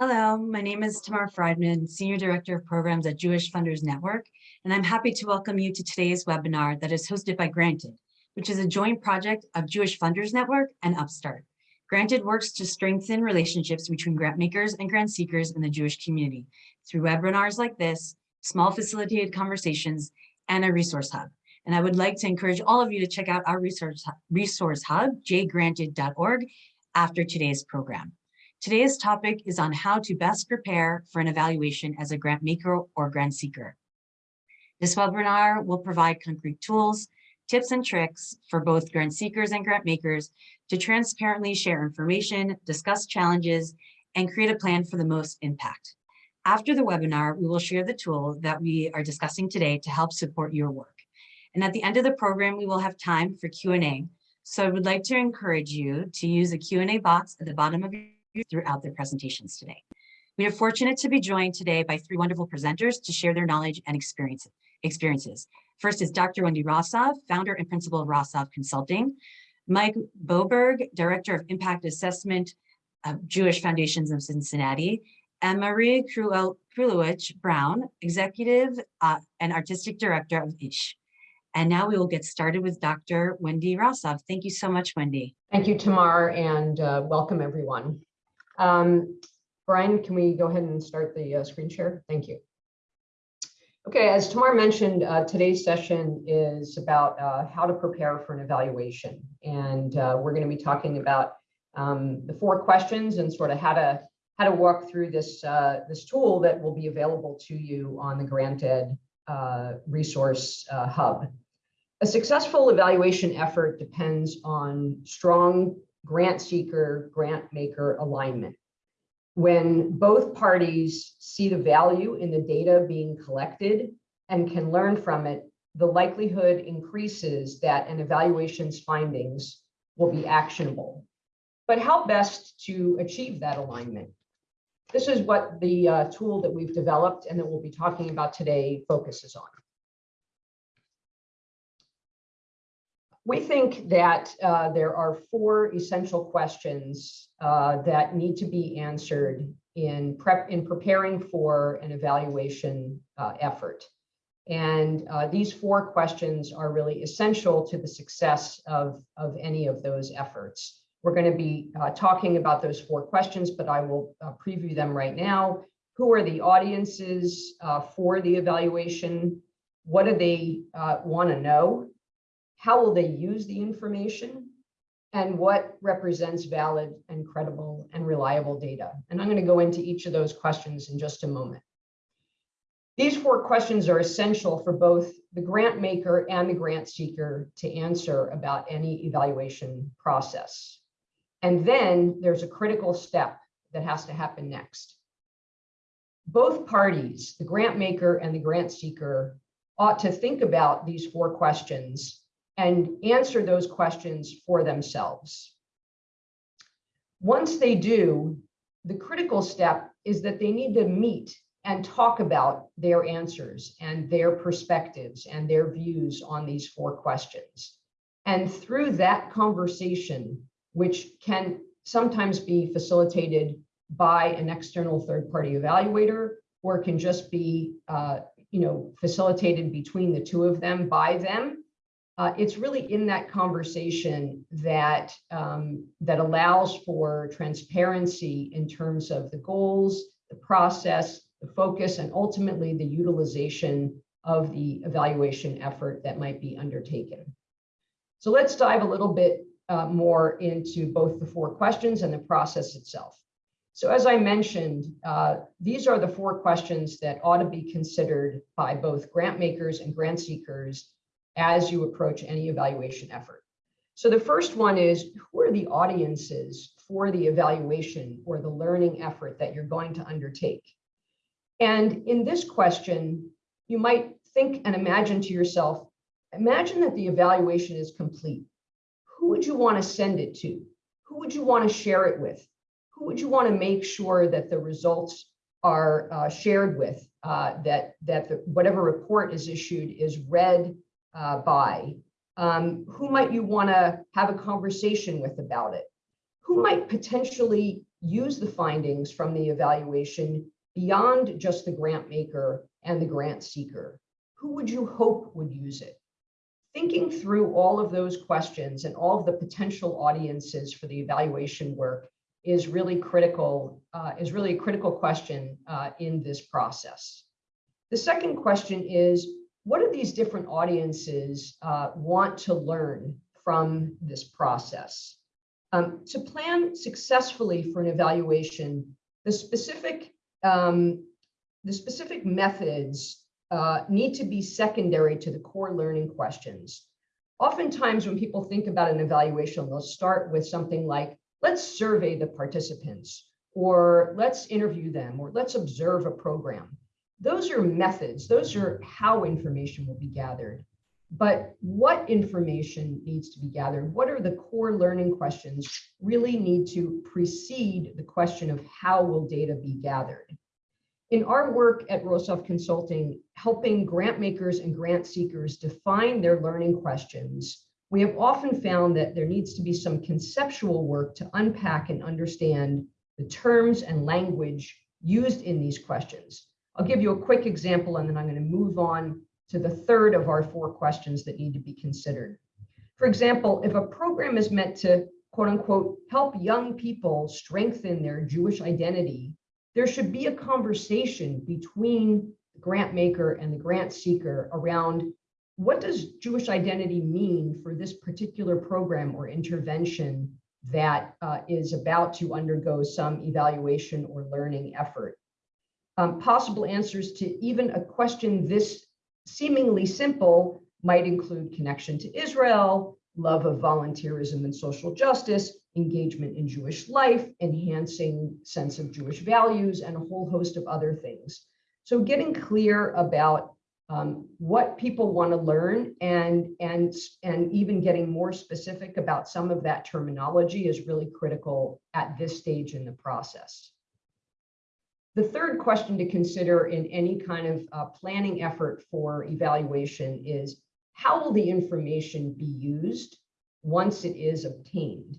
Hello, my name is Tamar Friedman, Senior Director of Programs at Jewish Funders Network, and I'm happy to welcome you to today's webinar that is hosted by Granted, which is a joint project of Jewish Funders Network and Upstart. Granted works to strengthen relationships between grant makers and grant seekers in the Jewish community through webinars like this, small facilitated conversations, and a resource hub. And I would like to encourage all of you to check out our resource, resource hub, jgranted.org, after today's program. Today's topic is on how to best prepare for an evaluation as a grant maker or grant seeker. This webinar will provide concrete tools, tips and tricks for both grant seekers and grant makers to transparently share information, discuss challenges, and create a plan for the most impact. After the webinar, we will share the tool that we are discussing today to help support your work. And at the end of the program, we will have time for Q&A. So I would like to encourage you to use a Q&A box at the bottom of your throughout their presentations today. We are fortunate to be joined today by three wonderful presenters to share their knowledge and experience, experiences. First is Dr. Wendy Rosov, founder and principal of Rosov Consulting, Mike Boberg, Director of Impact Assessment of Jewish Foundations of Cincinnati, and Marie Krulewitch-Browne, Executive uh, and Artistic Director of ISH. And now we will get started with Dr. Wendy Rosov. Thank you so much, Wendy. Thank you, Tamar, and uh, welcome everyone. Um, Brian, can we go ahead and start the uh, screen share? Thank you. Okay, as Tamar mentioned, uh, today's session is about uh, how to prepare for an evaluation. And uh, we're going to be talking about um, the four questions and sort of how to how to walk through this uh, this tool that will be available to you on the Granted uh, resource uh, hub. A successful evaluation effort depends on strong grant seeker, grant maker alignment. When both parties see the value in the data being collected and can learn from it, the likelihood increases that an evaluation's findings will be actionable. But how best to achieve that alignment? This is what the uh, tool that we've developed and that we'll be talking about today focuses on. We think that uh, there are four essential questions uh, that need to be answered in prep in preparing for an evaluation uh, effort. And uh, these four questions are really essential to the success of, of any of those efforts. We're going to be uh, talking about those four questions, but I will uh, preview them right now. Who are the audiences for the evaluation? What do they want to know? How will they use the information, and what represents valid and credible and reliable data. And I'm going to go into each of those questions in just a moment. These four questions are essential for both the grant maker and the grant seeker to answer about any evaluation process. And then there's a critical step that has to happen next. Both parties, the grant maker and the grant seeker, ought to think about these four questions and answer those questions for themselves. Once they do, the critical step is that they need to meet and talk about their answers and their perspectives and their views on these four questions. And through that conversation, which can sometimes be facilitated by an external third-party evaluator, or can just be uh, you know, facilitated between the two of them by them, uh, it's really in that conversation that um, that allows for transparency in terms of the goals, the process, the focus, and ultimately the utilization of the evaluation effort that might be undertaken. So let's dive a little bit uh, more into both the four questions and the process itself. So as I mentioned, uh, these are the four questions that ought to be considered by both grant makers and grant seekers as you approach any evaluation effort. So the first one is, who are the audiences for the evaluation or the learning effort that you're going to undertake? And in this question, you might think and imagine to yourself, imagine that the evaluation is complete. Who would you want to send it to? Who would you want to share it with? Who would you want to make sure that the results are uh, shared with, uh, that, that the, whatever report is issued is read uh, by? Um, who might you want to have a conversation with about it? Who might potentially use the findings from the evaluation beyond just the grant maker and the grant seeker? Who would you hope would use it? Thinking through all of those questions and all of the potential audiences for the evaluation work is really critical, uh, is really a critical question uh, in this process. The second question is, what do these different audiences uh, want to learn from this process? Um, to plan successfully for an evaluation, the specific, um, the specific methods uh, need to be secondary to the core learning questions. Oftentimes when people think about an evaluation, they'll start with something like, let's survey the participants, or let's interview them, or let's observe a program. Those are methods, those are how information will be gathered. But what information needs to be gathered? What are the core learning questions really need to precede the question of how will data be gathered? In our work at Rosov Consulting, helping grant makers and grant seekers define their learning questions, we have often found that there needs to be some conceptual work to unpack and understand the terms and language used in these questions. I'll give you a quick example and then I'm going to move on to the third of our four questions that need to be considered. For example, if a program is meant to quote unquote help young people strengthen their Jewish identity, there should be a conversation between the grant maker and the grant seeker around what does Jewish identity mean for this particular program or intervention that uh, is about to undergo some evaluation or learning effort. Um, possible answers to even a question this seemingly simple might include connection to Israel, love of volunteerism and social justice, engagement in Jewish life, enhancing sense of Jewish values, and a whole host of other things. So getting clear about um, what people want to learn and, and, and even getting more specific about some of that terminology is really critical at this stage in the process. The third question to consider in any kind of uh, planning effort for evaluation is how will the information be used once it is obtained?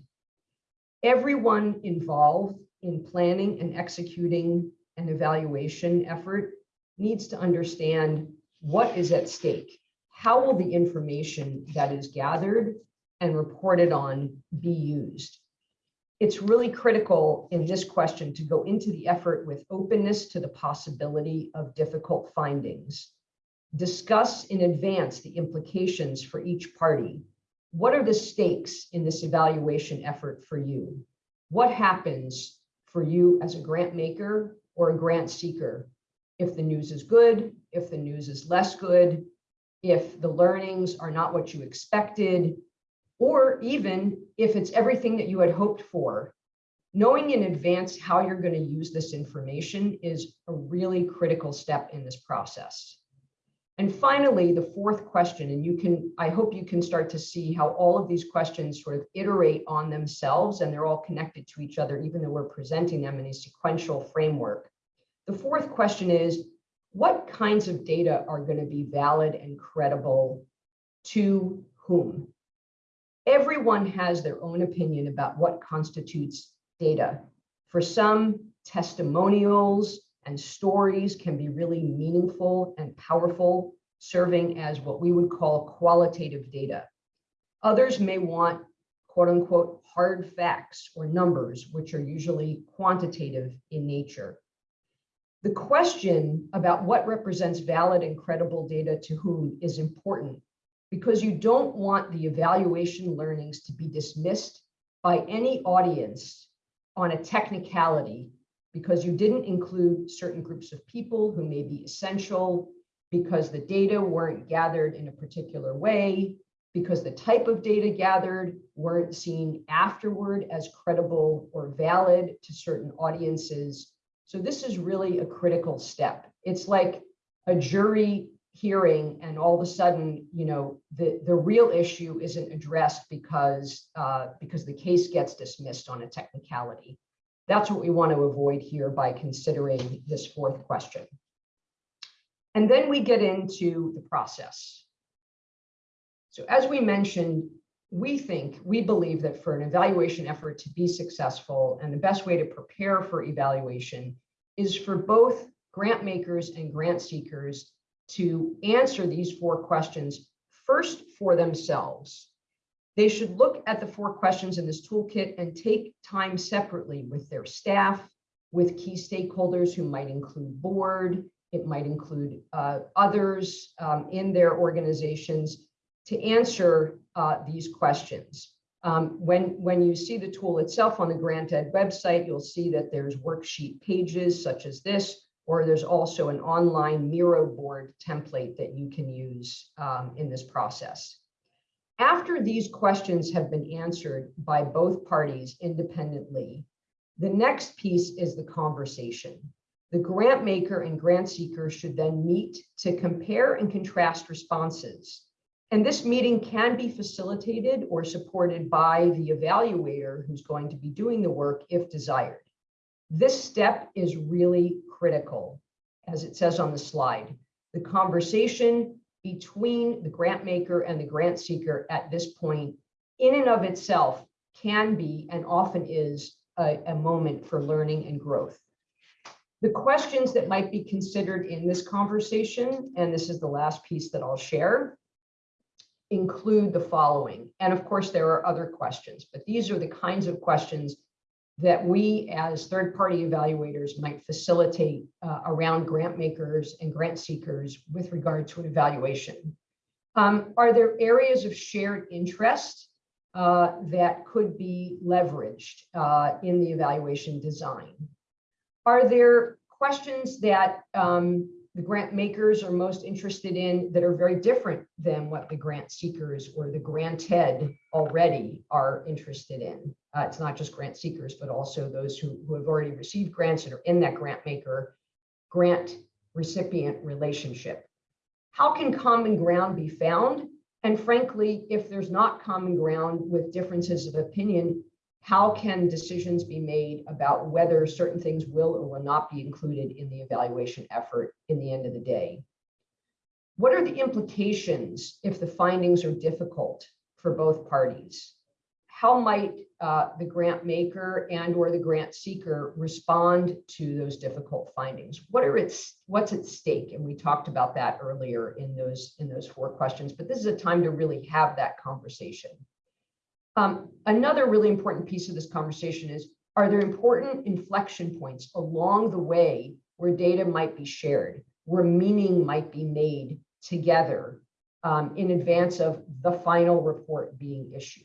Everyone involved in planning and executing an evaluation effort needs to understand what is at stake. How will the information that is gathered and reported on be used? It's really critical in this question to go into the effort with openness to the possibility of difficult findings. Discuss in advance the implications for each party. What are the stakes in this evaluation effort for you? What happens for you as a grant maker or a grant seeker? If the news is good, if the news is less good, if the learnings are not what you expected, or even if it's everything that you had hoped for, knowing in advance how you're going to use this information is a really critical step in this process. And finally, the fourth question, and you can, I hope you can start to see how all of these questions sort of iterate on themselves and they're all connected to each other, even though we're presenting them in a sequential framework. The fourth question is, what kinds of data are going to be valid and credible to whom? Everyone has their own opinion about what constitutes data. For some, testimonials and stories can be really meaningful and powerful, serving as what we would call qualitative data. Others may want quote unquote hard facts or numbers, which are usually quantitative in nature. The question about what represents valid and credible data to whom is important because you don't want the evaluation learnings to be dismissed by any audience on a technicality because you didn't include certain groups of people who may be essential, because the data weren't gathered in a particular way, because the type of data gathered weren't seen afterward as credible or valid to certain audiences. So this is really a critical step. It's like a jury hearing and all of a sudden, you know, the, the real issue isn't addressed because, uh, because the case gets dismissed on a technicality. That's what we want to avoid here by considering this fourth question. And then we get into the process. So as we mentioned, we think, we believe that for an evaluation effort to be successful and the best way to prepare for evaluation is for both grant makers and grant seekers to answer these four questions first for themselves. They should look at the four questions in this toolkit and take time separately with their staff, with key stakeholders who might include board, it might include uh, others um, in their organizations to answer uh, these questions. Um, when, when you see the tool itself on the Granted website, you'll see that there's worksheet pages such as this, or there's also an online Miro board template that you can use um, in this process. After these questions have been answered by both parties independently, the next piece is the conversation. The grant maker and grant seeker should then meet to compare and contrast responses. And this meeting can be facilitated or supported by the evaluator who's going to be doing the work if desired. This step is really critical, as it says on the slide. The conversation between the grant maker and the grant seeker at this point, in and of itself, can be and often is a, a moment for learning and growth. The questions that might be considered in this conversation, and this is the last piece that I'll share, include the following. And of course, there are other questions, but these are the kinds of questions that we as third-party evaluators might facilitate uh, around grant makers and grant seekers with regard to an evaluation. Um, are there areas of shared interest uh, that could be leveraged uh, in the evaluation design? Are there questions that um, the grant makers are most interested in that are very different than what the grant seekers or the granted already are interested in. Uh, it's not just grant seekers, but also those who, who have already received grants and are in that grant maker grant recipient relationship. How can common ground be found? And frankly, if there's not common ground with differences of opinion, how can decisions be made about whether certain things will or will not be included in the evaluation effort in the end of the day? What are the implications if the findings are difficult for both parties? How might uh, the grant maker and or the grant seeker respond to those difficult findings? What are its what's at stake? And we talked about that earlier in those in those four questions, but this is a time to really have that conversation. Um, another really important piece of this conversation is, are there important inflection points along the way where data might be shared, where meaning might be made together um, in advance of the final report being issued?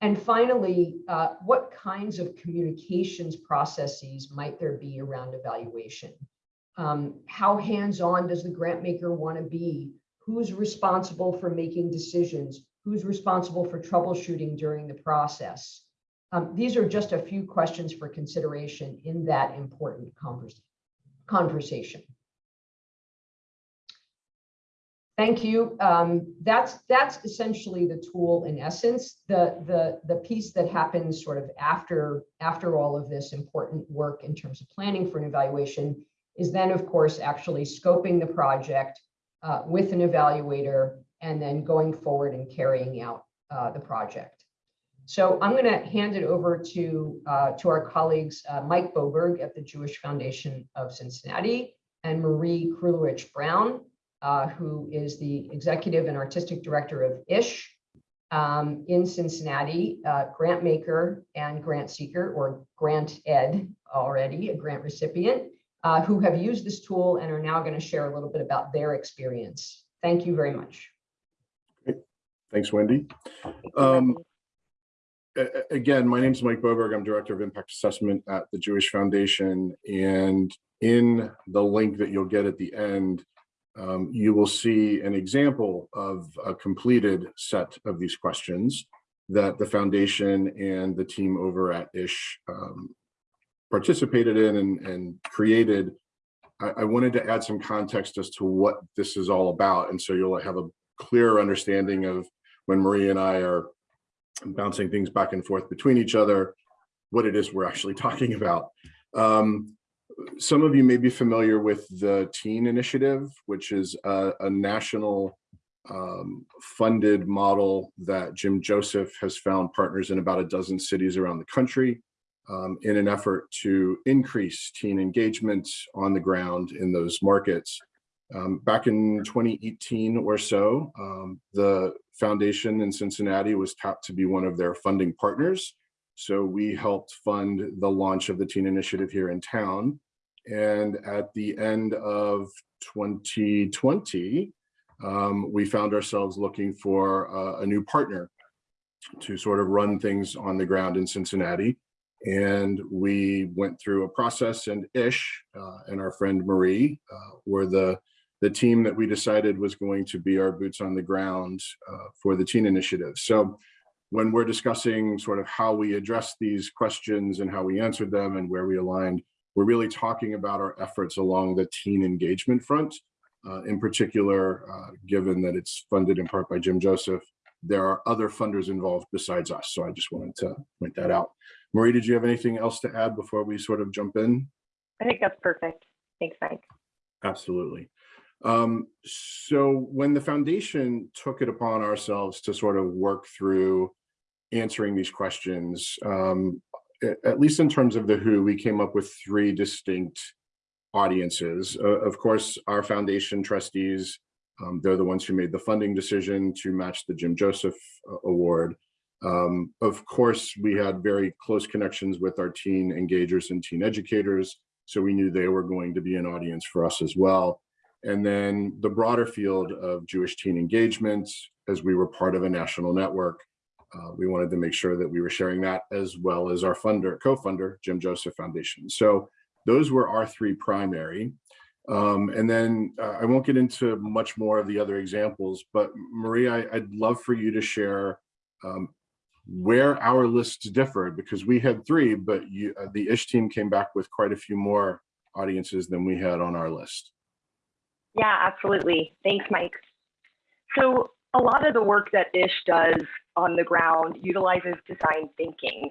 And finally, uh, what kinds of communications processes might there be around evaluation? Um, how hands-on does the grant maker want to be? Who's responsible for making decisions? Who's responsible for troubleshooting during the process. Um, these are just a few questions for consideration in that important converse, conversation. Thank you. Um, that's that's essentially the tool in essence. The the the piece that happens sort of after after all of this important work in terms of planning for an evaluation is then of course actually scoping the project uh, with an evaluator and then going forward and carrying out uh, the project. So I'm going to hand it over to, uh, to our colleagues, uh, Mike Boberg at the Jewish Foundation of Cincinnati and Marie Krulewitch-Browne, uh, who is the executive and artistic director of ISH um, in Cincinnati, uh, grant maker and grant seeker or grant ed already, a grant recipient, uh, who have used this tool and are now going to share a little bit about their experience. Thank you very much. Thanks, Wendy. Um, again, my name is Mike Boberg. I'm Director of Impact Assessment at the Jewish Foundation. And in the link that you'll get at the end, um, you will see an example of a completed set of these questions that the foundation and the team over at ISH um, participated in and, and created. I, I wanted to add some context as to what this is all about. And so you'll have a clearer understanding of when Marie and I are bouncing things back and forth between each other, what it is we're actually talking about. Um, some of you may be familiar with the TEEN initiative, which is a, a national um, funded model that Jim Joseph has found partners in about a dozen cities around the country um, in an effort to increase teen engagement on the ground in those markets. Um, back in 2018 or so, um, the foundation in Cincinnati was tapped to be one of their funding partners. So we helped fund the launch of the teen initiative here in town. And at the end of 2020, um, we found ourselves looking for uh, a new partner to sort of run things on the ground in Cincinnati. And we went through a process and Ish uh, and our friend Marie uh, were the, the team that we decided was going to be our boots on the ground uh, for the teen initiative. So when we're discussing sort of how we address these questions and how we answered them and where we aligned, we're really talking about our efforts along the teen engagement front. Uh, in particular, uh, given that it's funded in part by Jim Joseph, there are other funders involved besides us. So I just wanted to point that out. Marie, did you have anything else to add before we sort of jump in? I think that's perfect. Thanks, Mike. Absolutely. Um, so when the foundation took it upon ourselves to sort of work through answering these questions, um, at least in terms of the who, we came up with three distinct audiences. Uh, of course, our foundation trustees, um, they're the ones who made the funding decision to match the Jim Joseph uh, Award. Um, of course, we had very close connections with our teen engagers and teen educators, so we knew they were going to be an audience for us as well. And then the broader field of Jewish teen engagement, as we were part of a national network, uh, we wanted to make sure that we were sharing that as well as our funder, co-funder, Jim Joseph Foundation. So those were our three primary. Um, and then uh, I won't get into much more of the other examples, but Maria, I, I'd love for you to share um, where our lists differed because we had three, but you, uh, the Ish team came back with quite a few more audiences than we had on our list. Yeah, absolutely. Thanks, Mike. So a lot of the work that ISH does on the ground utilizes design thinking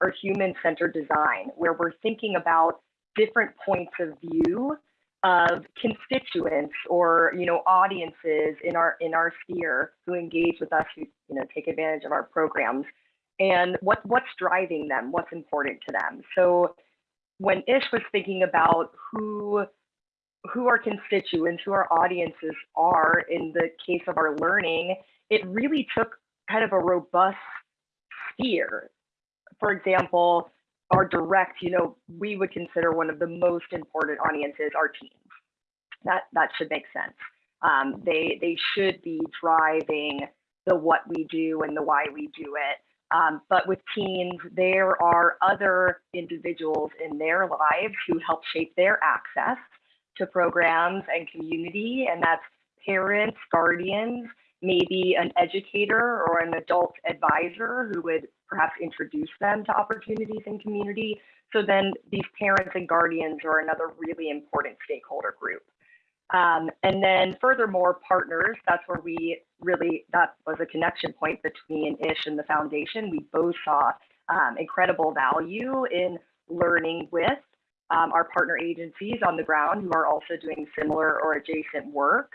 or human-centered design, where we're thinking about different points of view of constituents or you know audiences in our in our sphere who engage with us who you know take advantage of our programs and what what's driving them what's important to them so when ish was thinking about who who our constituents, who our audiences are in the case of our learning, it really took kind of a robust sphere. For example, our direct, you know, we would consider one of the most important audiences our teens. That that should make sense. Um, they they should be driving the what we do and the why we do it. Um, but with teens, there are other individuals in their lives who help shape their access to programs and community, and that's parents, guardians, maybe an educator or an adult advisor who would perhaps introduce them to opportunities in community. So then these parents and guardians are another really important stakeholder group. Um, and then furthermore, partners, that's where we really, that was a connection point between ISH and the foundation. We both saw um, incredible value in learning with um, our partner agencies on the ground who are also doing similar or adjacent work.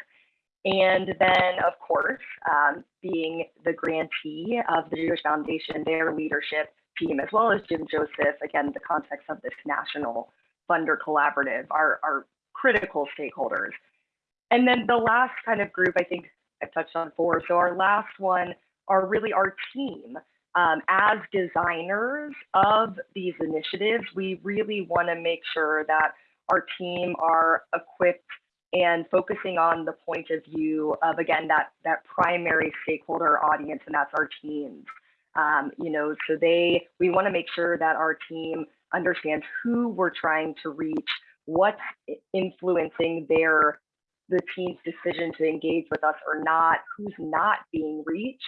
And then, of course, um, being the grantee of the Jewish Foundation, their leadership team, as well as Jim Joseph, again, the context of this national funder collaborative, are, are critical stakeholders. And then the last kind of group, I think I've touched on four. So our last one are really our team. Um, as designers of these initiatives, we really want to make sure that our team are equipped and focusing on the point of view of again that that primary stakeholder audience, and that's our teams. Um, you know, so they we want to make sure that our team understands who we're trying to reach, what's influencing their the team's decision to engage with us or not, who's not being reached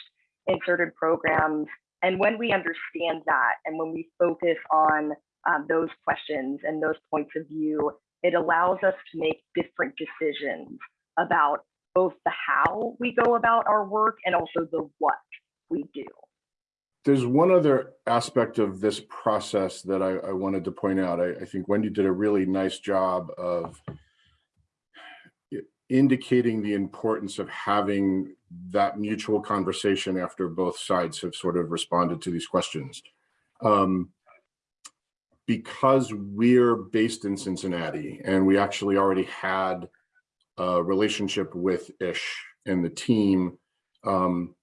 in certain programs. And when we understand that, and when we focus on um, those questions and those points of view, it allows us to make different decisions about both the how we go about our work and also the what we do. There's one other aspect of this process that I, I wanted to point out. I, I think Wendy did a really nice job of indicating the importance of having that mutual conversation after both sides have sort of responded to these questions. Um, because we're based in Cincinnati and we actually already had a relationship with Ish and the team, um,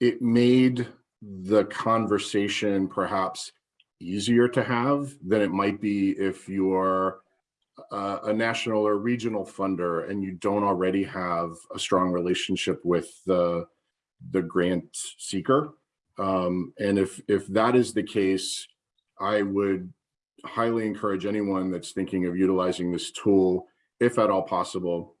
it made the conversation perhaps easier to have than it might be if you're a national or regional funder and you don't already have a strong relationship with the the grant seeker. Um, and if if that is the case, I would highly encourage anyone that's thinking of utilizing this tool, if at all possible,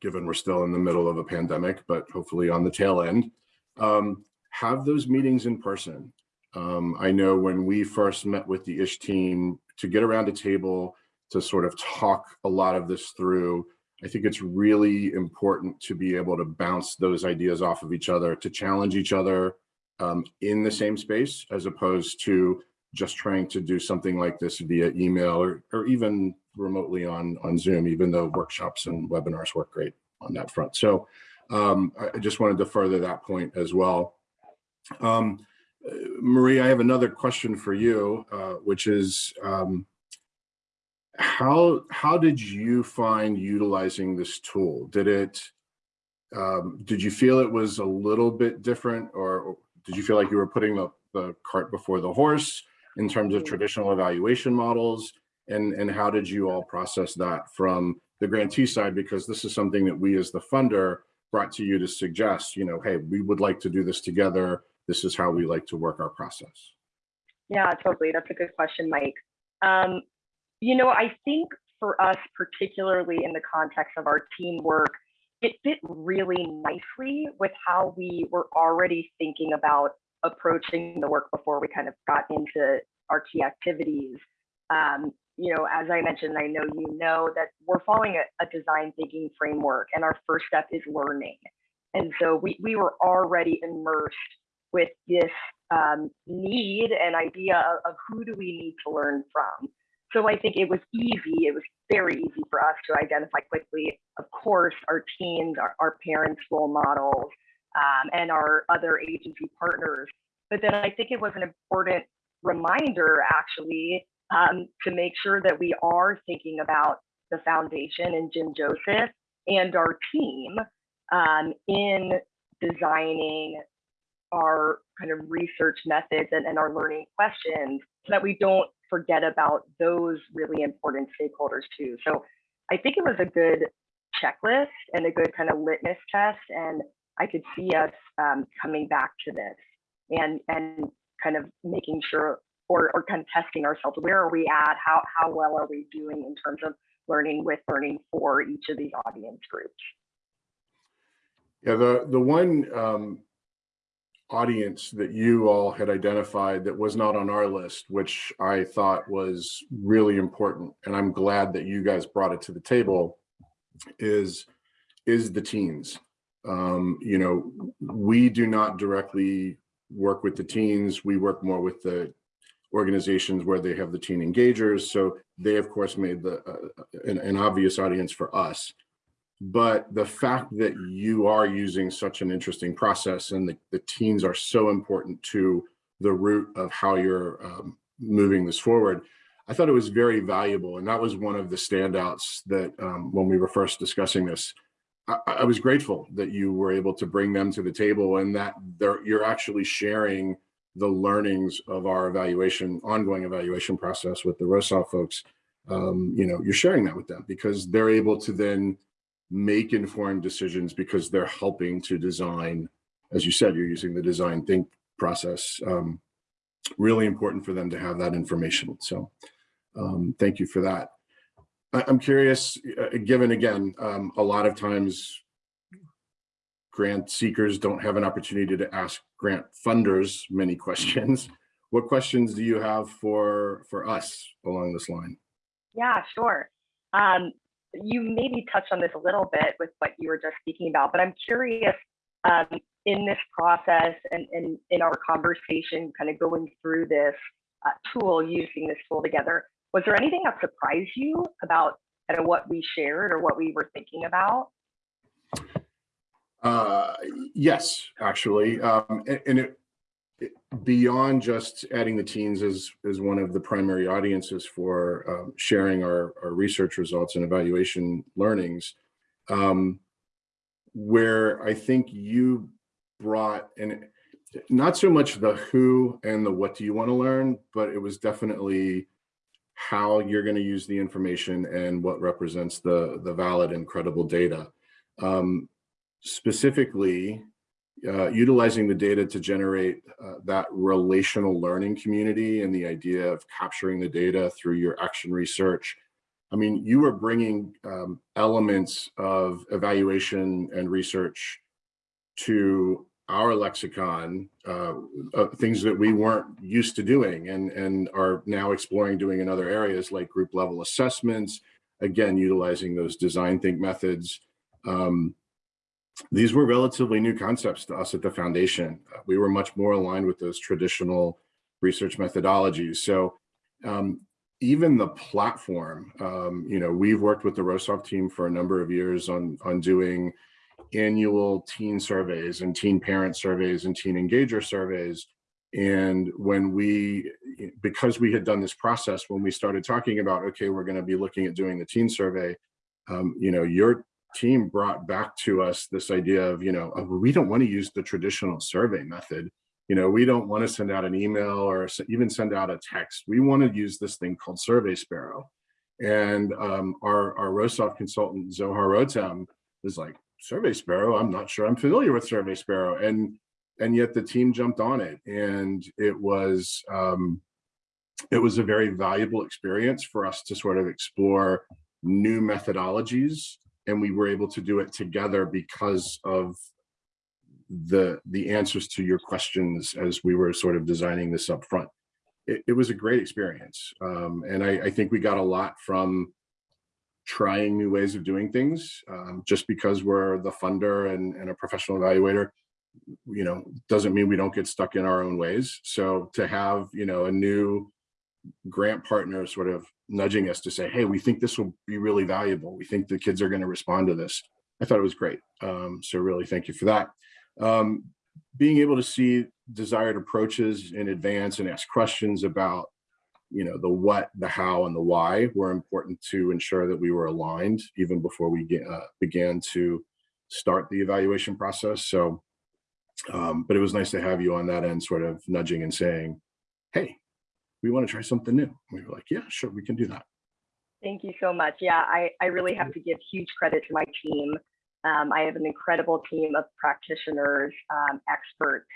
given we're still in the middle of a pandemic, but hopefully on the tail end, um, have those meetings in person. Um, I know when we first met with the ISH team to get around a table to sort of talk a lot of this through, I think it's really important to be able to bounce those ideas off of each other, to challenge each other um, in the same space, as opposed to just trying to do something like this via email or, or even remotely on, on Zoom, even though workshops and webinars work great on that front. So um, I just wanted to further that point as well. Um, uh, Marie, I have another question for you, uh, which is um, how how did you find utilizing this tool? Did it um, did you feel it was a little bit different, or did you feel like you were putting the the cart before the horse in terms of traditional evaluation models? And and how did you all process that from the grantee side? Because this is something that we as the funder brought to you to suggest, you know, hey, we would like to do this together. This is how we like to work our process. Yeah, totally. That's a good question, Mike. Um, you know, I think for us, particularly in the context of our teamwork, it fit really nicely with how we were already thinking about approaching the work before we kind of got into our key activities. Um, you know, as I mentioned, I know you know that we're following a, a design thinking framework, and our first step is learning. And so we, we were already immersed with this um, need and idea of, of who do we need to learn from. So I think it was easy, it was very easy for us to identify quickly, of course, our teens, our, our parents' role models, um, and our other agency partners. But then I think it was an important reminder, actually, um, to make sure that we are thinking about the foundation and Jim Joseph and our team um, in designing our kind of research methods and, and our learning questions so that we don't forget about those really important stakeholders too. So I think it was a good checklist and a good kind of litmus test. And I could see us um, coming back to this and, and kind of making sure or, or kind of testing ourselves. Where are we at? How, how well are we doing in terms of learning with learning for each of these audience groups? Yeah, the the one um, audience that you all had identified that was not on our list, which I thought was really important, and I'm glad that you guys brought it to the table, is is the teens. Um, you know, we do not directly work with the teens. We work more with the organizations where they have the teen engagers. So they, of course, made the uh, an, an obvious audience for us but the fact that you are using such an interesting process and the, the teens are so important to the root of how you're um, moving this forward, I thought it was very valuable. And that was one of the standouts that um, when we were first discussing this, I, I, was grateful that you were able to bring them to the table and that you're actually sharing the learnings of our evaluation, ongoing evaluation process with the ROSA folks. Um, you know, you're sharing that with them because they're able to then make informed decisions because they're helping to design, as you said, you're using the design think process. Um, really important for them to have that information. So um, thank you for that. I, am curious, uh, given again, um, a lot of times grant seekers don't have an opportunity to ask grant funders many questions. What questions do you have for for us along this line? Yeah, sure. Um, you maybe touched on this a little bit with what you were just speaking about, but I'm curious um, in this process and, and in our conversation, kind of going through this uh, tool, using this tool together, was there anything that surprised you about kind of what we shared or what we were thinking about? Uh, yes, actually, um, and it, it- beyond just adding the teens as, as one of the primary audiences for, um, sharing our, our research results and evaluation learnings. Um, where I think you brought, and not so much the who and the what do you want to learn, but it was definitely how you're going to use the information and what represents the, the valid and credible data. Um, specifically uh, utilizing the data to generate uh, that relational learning community and the idea of capturing the data through your action research. I mean, you were bringing um, elements of evaluation and research to our lexicon, uh, things that we weren't used to doing and, and are now exploring doing in other areas like group level assessments, again, utilizing those design think methods. Um, these were relatively new concepts to us at the foundation. We were much more aligned with those traditional research methodologies. So um, even the platform, um, you know, we've worked with the Rosov team for a number of years on, on doing annual teen surveys and teen parent surveys and teen engager surveys. And when we, because we had done this process, when we started talking about, okay, we're going to be looking at doing the teen survey, um, you know, your team brought back to us this idea of, you know, we don't want to use the traditional survey method. You know, we don't want to send out an email or even send out a text. We want to use this thing called Survey Sparrow. And um, our, our Rosov consultant, Zohar Rotem, was like, Survey Sparrow, I'm not sure I'm familiar with Survey Sparrow. And and yet the team jumped on it. And it was um, it was a very valuable experience for us to sort of explore new methodologies and we were able to do it together because of the the answers to your questions as we were sort of designing this up front. It, it was a great experience. Um, and I, I think we got a lot from trying new ways of doing things. Um, just because we're the funder and, and a professional evaluator, you know, doesn't mean we don't get stuck in our own ways. So to have, you know, a new grant partner sort of nudging us to say, hey, we think this will be really valuable. We think the kids are going to respond to this. I thought it was great. Um, so really thank you for that. Um, being able to see desired approaches in advance and ask questions about, you know, the what, the how, and the why were important to ensure that we were aligned even before we get, uh, began to start the evaluation process. So, um, but it was nice to have you on that end, sort of nudging and saying, hey, we want to try something new. We were like, yeah, sure, we can do that. Thank you so much. Yeah, I, I really have to give huge credit to my team. Um, I have an incredible team of practitioners, um, experts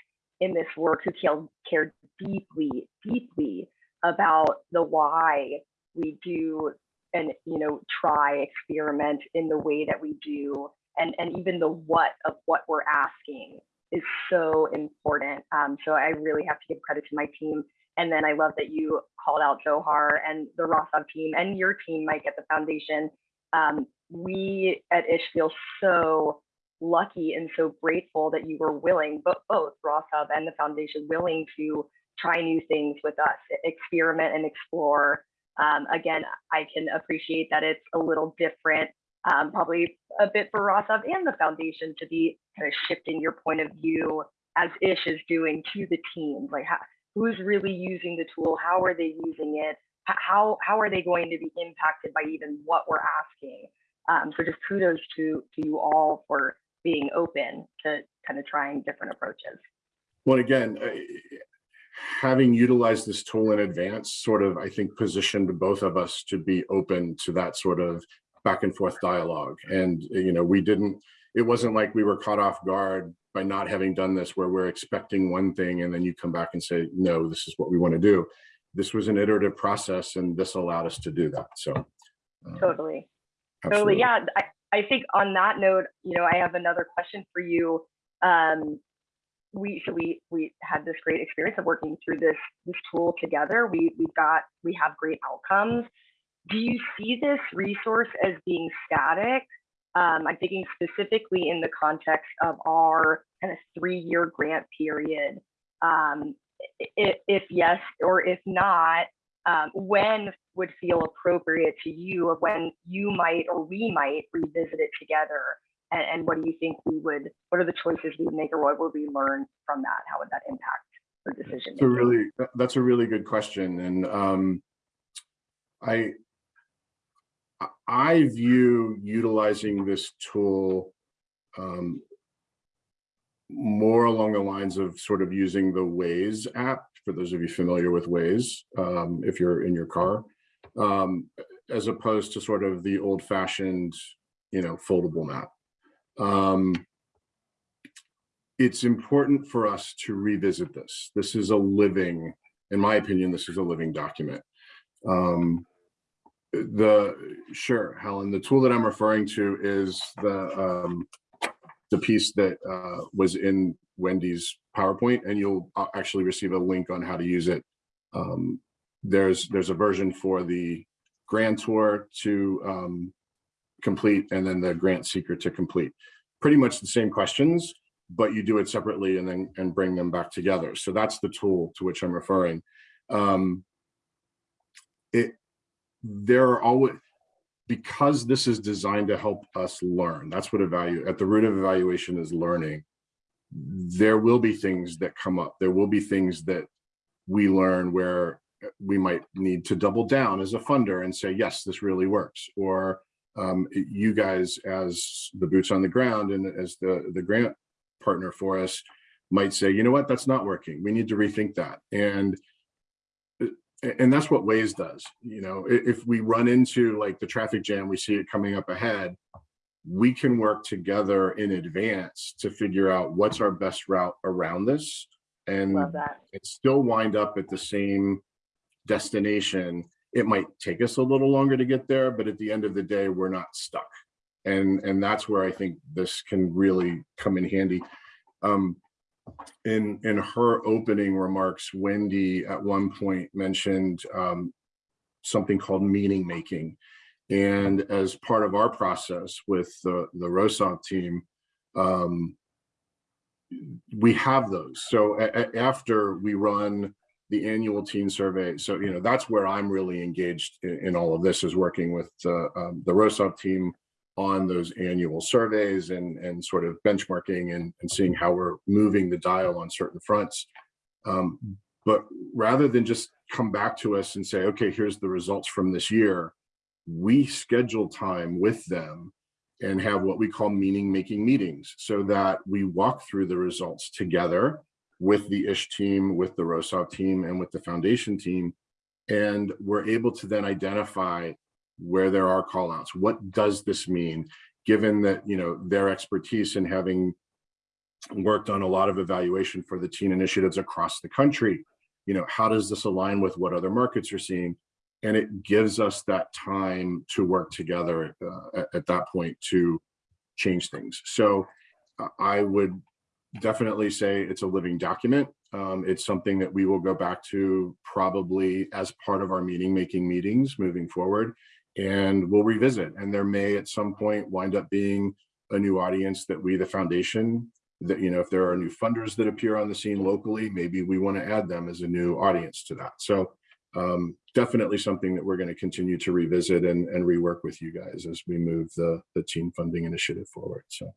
in this work who care, care deeply, deeply about the why we do and you know try experiment in the way that we do and and even the what of what we're asking is so important um, so i really have to give credit to my team and then i love that you called out Zohar and the rosov team and your team mike at the foundation um, we at ish feel so lucky and so grateful that you were willing but both rosov and the foundation willing to try new things with us experiment and explore um, again, I can appreciate that it's a little different, um, probably a bit for Rosov and the foundation to be kind of shifting your point of view as Ish is doing to the team. Like, how, who's really using the tool? How are they using it? How how are they going to be impacted by even what we're asking? Um, so just kudos to to you all for being open to kind of trying different approaches. Well, again, having utilized this tool in advance sort of, I think, positioned both of us to be open to that sort of back and forth dialogue. And, you know, we didn't, it wasn't like we were caught off guard by not having done this where we're expecting one thing and then you come back and say, no, this is what we want to do. This was an iterative process and this allowed us to do that. So. um, Totally. absolutely. Totally. Yeah. I, I think on that note, you know, I have another question for you. Um, we so we we had this great experience of working through this this tool together. We we've got we have great outcomes. Do you see this resource as being static? Um, I'm thinking specifically in the context of our kind of three-year grant period. Um, if, if yes, or if not, um, when would feel appropriate to you of when you might or we might revisit it together and, and what do you think we would what are the choices we would make or what would we learn from that how would that impact our decision It's a really, that's a really good question. And um, I, I- view utilizing this tool um, more along the lines of sort of using the Waze app, for those of you familiar with Waze, um, if you're in your car, um, as opposed to sort of the old fashioned, you know, foldable map. Um, it's important for us to revisit this. This is a living, in my opinion, this is a living document. Um, the, sure, Helen, the tool that I'm referring to is the, um, the piece that, uh, was in Wendy's PowerPoint, and you'll uh, actually receive a link on how to use it. Um, there's, there's a version for the grantor to, um, complete, and then the grant seeker to complete. Pretty much the same questions, but you do it separately and then and bring them back together. So that's the tool to which I'm referring. Um, it there are always because this is designed to help us learn. That's what evaluate at the root of evaluation is learning. There will be things that come up. There will be things that we learn where we might need to double down as a funder and say, yes, this really works. Or um, you guys as the boots on the ground and as the, the grant partner for us might say, you know what, that's not working. We need to rethink that. And and that's what Waze does. You know, if we run into like the traffic jam, we see it coming up ahead, we can work together in advance to figure out what's our best route around this and and still wind up at the same destination. It might take us a little longer to get there, but at the end of the day, we're not stuck. And, and that's where I think this can really come in handy. Um, in, in her opening remarks, Wendy at one point mentioned um, something called meaning making. And as part of our process with the, the Rosov team, um, we have those. So after we run the annual teen survey, so you know that's where I'm really engaged in, in all of this is working with the um, the Rosov team on those annual surveys and and sort of benchmarking and, and seeing how we're moving the dial on certain fronts. Um, but rather than just come back to us and say, okay, here's the results from this year, we schedule time with them and have what we call meaning making meetings so that we walk through the results together with the ish team with the Rosov team and with the foundation team and we're able to then identify where there are call outs what does this mean given that you know their expertise in having worked on a lot of evaluation for the teen initiatives across the country you know how does this align with what other markets are seeing and it gives us that time to work together uh, at, at that point to change things. So uh, I would definitely say it's a living document. Um, it's something that we will go back to probably as part of our meeting making meetings moving forward and we'll revisit. And there may at some point wind up being a new audience that we the foundation that you know if there are new funders that appear on the scene locally maybe we want to add them as a new audience to that. So um, definitely something that we're going to continue to revisit and, and rework with you guys as we move the, the team funding initiative forward. So,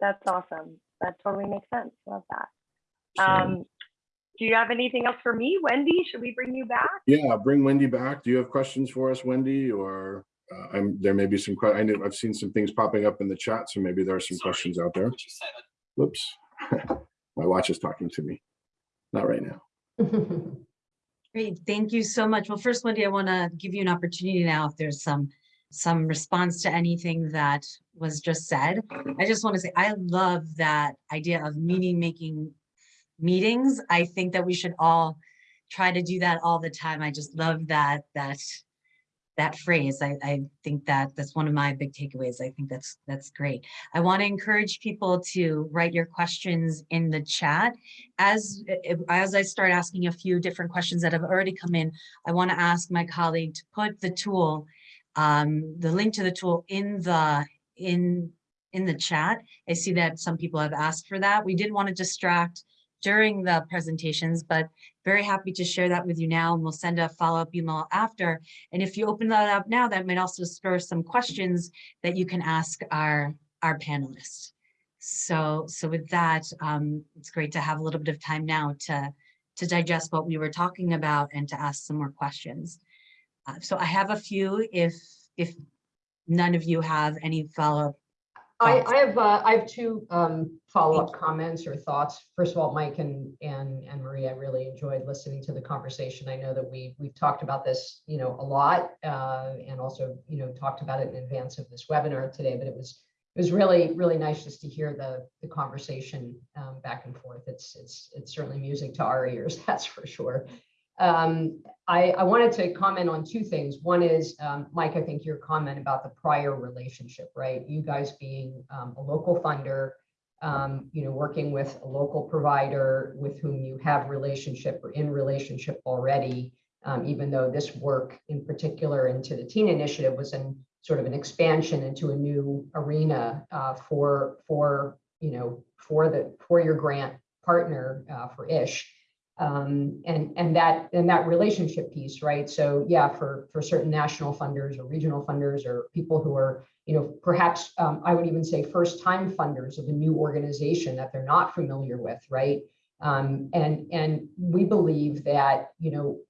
that's awesome. That totally makes sense. Love that. Um do you have anything else for me wendy should we bring you back yeah, bring Wendy back. Do you have questions for us, Wendy? Or uh, I'm there may be some. que- I know I've seen some things popping up in the chat, so maybe there are some Sorry, questions out there. what. Whoops, my watch is talking to me. Not right now. Great, thank you so much. Well, first, Wendy, I want to give you an opportunity now if there's some, some response to anything that was just said. I just want to say, I love that idea of meaning making meetings. I think that we should all try to do that all the time. I just love that, that, that phrase. I, I think that that's one of my big takeaways. I think that's, that's great. I want to encourage people to write your questions in the chat as as I start asking a few different questions that have already come in, I want to ask my colleague to put the tool, um, the link to the tool in the in in the chat. I see that some people have asked for that. We didn't want to distract during the presentations, but very happy to share that with you now and we'll send a follow-up email after. And if you open that up now, that might also spur some questions that you can ask our, our panelists. So, so with that, um, it's great to have a little bit of time now to, to digest what we were talking about and to ask some more questions. Uh, so I have a few if, if none of you have any follow-up. I. I have, uh, I have two, um, follow-up comments or thoughts. First of all, Mike and, and, and Maria, I really enjoyed listening to the conversation. I know that we, we've talked about this, you know, a lot, uh, and also, you know, talked about it in advance of this webinar today, but it was, it was really, really nice just to hear the, the conversation, um, back and forth. It's, it's, it's certainly music to our ears, that's for sure. Um, I, I wanted to comment on two things. One is, um, Mike, I think your comment about the prior relationship, right? You guys being um, a local funder, um, you know, working with a local provider with whom you have relationship or in relationship already, um, even though this work in particular into the teen initiative was in sort of an expansion into a new arena uh, for, for, you know, for the, for your grant partner uh, for ISH um, and and that and that relationship piece, right? So yeah, for for certain national funders or regional funders or people who are, you know, perhaps um, I would even say first time funders of a new organization that they're not familiar with, right? Um, and and we believe that you know,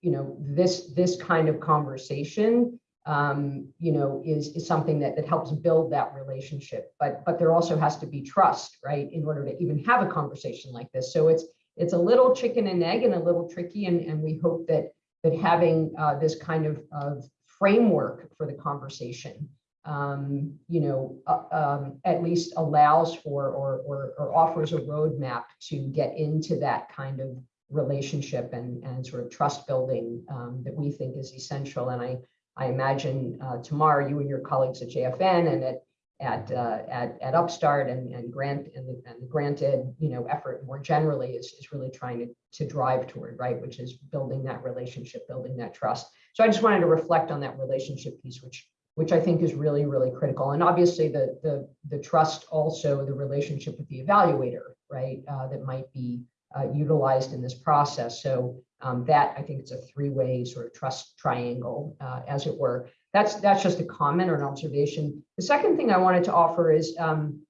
you know this this kind of conversation, um, you know, is is something that that helps build that relationship. But but there also has to be trust, right, in order to even have a conversation like this. So it's it's a little chicken and egg and a little tricky. And, and we hope that, that having uh, this kind of, of framework for the conversation, um, you know, uh, um, at least allows for or, or, or offers a roadmap to get into that kind of relationship and, and sort of trust building um, that we think is essential. And I, I imagine uh, tomorrow you and your colleagues at JFN and at at, uh, at, at Upstart and, and grant and the, and the granted, you know, effort more generally is, is really trying to, to drive toward, right, which is building that relationship, building that trust. So I just wanted to reflect on that relationship piece, which which I think is really, really critical. And obviously the, the, the trust also the relationship with the evaluator, right, uh, that might be uh, utilized in this process. So um, that I think it's a three-way sort of trust triangle, uh, as it were that's that's just a comment or an observation. The second thing I wanted to offer is um,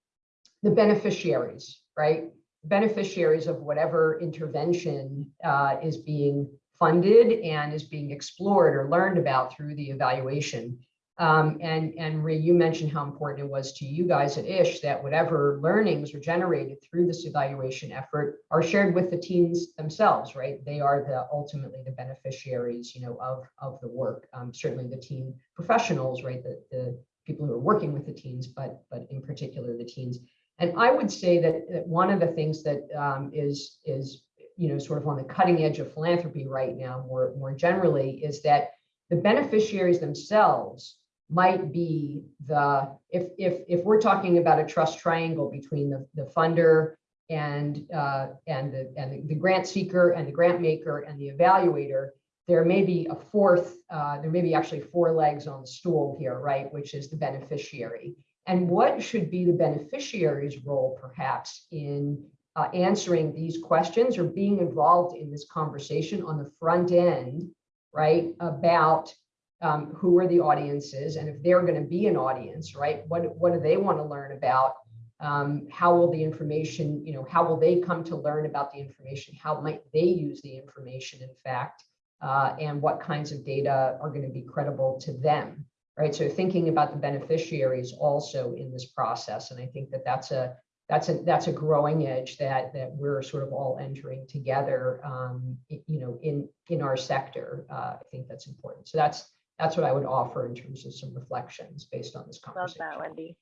the beneficiaries, right? Beneficiaries of whatever intervention uh, is being funded and is being explored or learned about through the evaluation. Um, and and Rhea, you mentioned how important it was to you guys at ISH that whatever learnings are generated through this evaluation effort are shared with the teams themselves, right? They are the ultimately the beneficiaries, you know, of of the work. Um, certainly the team professionals, right? The the people who are working with the teams, but but in particular the teams. And I would say that, that one of the things that um, is is you know sort of on the cutting edge of philanthropy right now, more more generally, is that the beneficiaries themselves might be the if if if we're talking about a trust triangle between the, the funder and uh, and the and the, grant seeker and the grant maker and the evaluator, there may be a fourth. Uh, there may be actually four legs on the stool here, right? Which is the beneficiary. And what should be the beneficiary's role, perhaps, in uh, answering these questions or being involved in this conversation on the front end, right? About um, who are the audiences and if they're going to be an audience, right? What, what do they want to learn about? Um, how will the information, you know, how will they come to learn about the information? How might they use the information, in fact? Uh, and what kinds of data are going to be credible to them, right? So thinking about the beneficiaries also in this process. And I think that that's a, that's a that's a growing edge that that we're sort of all entering together um, you know in in our sector uh, i think that's important so that's that's what I would offer in terms of some reflections based on this Love conversation. that, Wendy.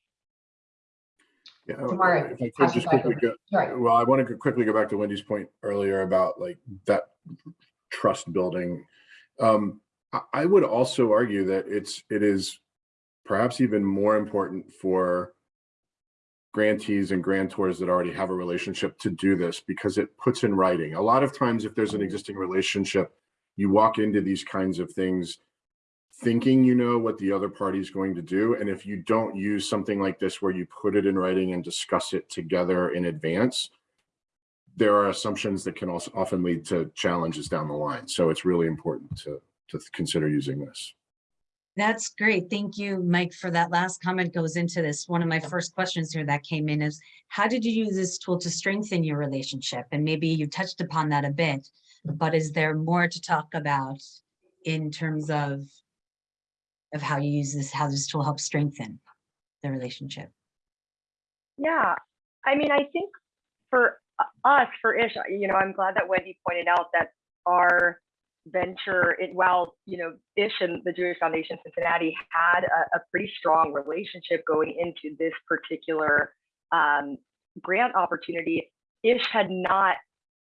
Yeah, Tamara, if I could just quickly go, Right. well, I want to quickly go back to Wendy's point earlier about like that trust building. Um, I, I would also argue that it's, it is perhaps even more important for grantees and grantors that already have a relationship to do this because it puts in writing. A lot of times if there's an existing relationship, you walk into these kinds of things thinking you know what the other party is going to do. And if you don't use something like this where you put it in writing and discuss it together in advance, there are assumptions that can also often lead to challenges down the line. So it's really important to, to consider using this. That's great. Thank you, Mike, for that last comment goes into this. One of my first questions here that came in is, how did you use this tool to strengthen your relationship? And maybe you touched upon that a bit, but is there more to talk about in terms of of how you use this, how this tool helps strengthen the relationship? Yeah, I mean, I think for us, for Ish, you know, I'm glad that Wendy pointed out that our venture, it, while, you know, Ish and the Jewish Foundation Cincinnati had a, a pretty strong relationship going into this particular um, grant opportunity, Ish had not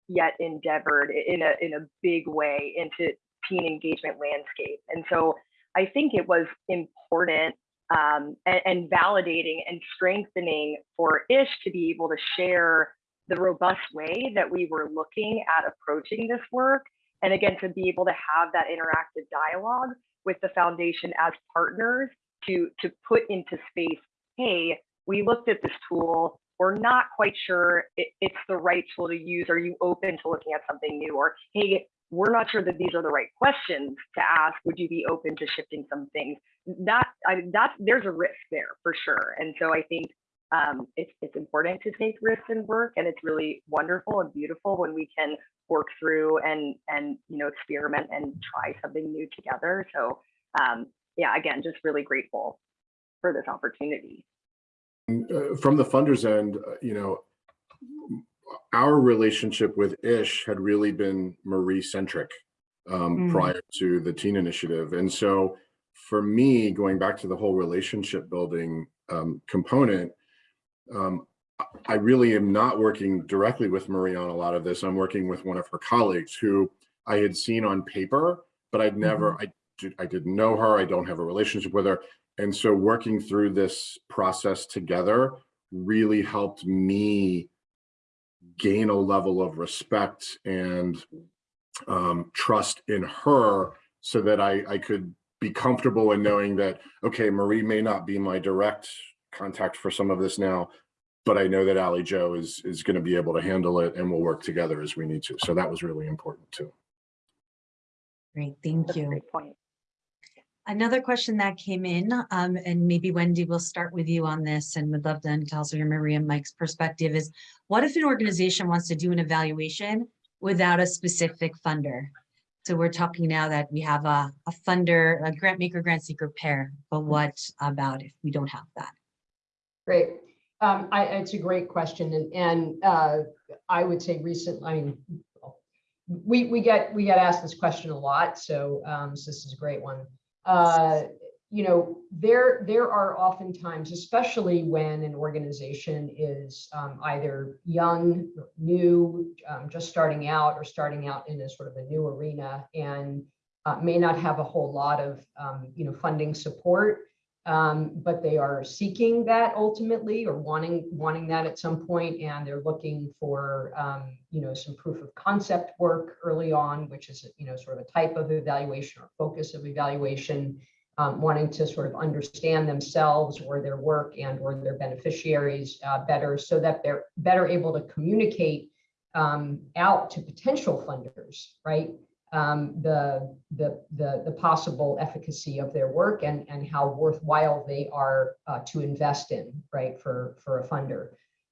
yet endeavored in a in a big way into teen engagement landscape, and so I think it was important um, and, and validating and strengthening for Ish to be able to share the robust way that we were looking at approaching this work. And again, to be able to have that interactive dialogue with the foundation as partners to, to put into space, hey, we looked at this tool, we're not quite sure it, it's the right tool to use. Are you open to looking at something new? Or, hey, we're not sure that these are the right questions to ask. Would you be open to shifting some things? That I that there's a risk there for sure. And so I think um, it's it's important to take risks in work, and it's really wonderful and beautiful when we can work through and and you know experiment and try something new together. So um, yeah, again, just really grateful for this opportunity. Uh, From the funders end, uh, you know, our relationship with Ish had really been Marie centric um, Mm. prior to the teen initiative. And so for me, going back to the whole relationship building um, component, um, I- I really am not working directly with Marie on a lot of this. I'm working with one of her colleagues who I had seen on paper, but I'd never, I, did- I didn't know her. I don't have a relationship with her. And so working through this process together really helped me gain a level of respect and um, trust in her so that I, I could be comfortable in knowing that, okay, Marie may not be my direct contact for some of this now, but I know that Ally Joe is, is going to be able to handle it and we'll work together as we need to. So that was really important too. Great, thank That's a you. great point. Another question that came in, um, and maybe Wendy will start with you on this and would love to to also hear Maria Mike's perspective is, what if an organization wants to do an evaluation without a specific funder? So we're talking now that we have a, a funder, a grant maker, grant seeker pair, but what about if we don't have that? Great. Um, I, it's a great question and, and, uh, I would say recent, I mean, we, we get, we get asked this question a lot, so, um, so this is a great one. Uh, you know, there, there are oftentimes, especially when an organization is, um, either young, new, um, just starting out or starting out in a sort of a new arena and uh, may not have a whole lot of, um, you know, funding support um, but they are seeking that ultimately or wanting wanting that at some point and they're looking for um, you know some proof of concept work early on which is you know sort of a type of evaluation or focus of evaluation um, wanting to sort of understand themselves or their work and or their beneficiaries uh, better so that they're better able to communicate um, out to potential funders right um, the, the, the, the possible efficacy of their work and, and how worthwhile they are uh, to invest in, right, for, for a funder.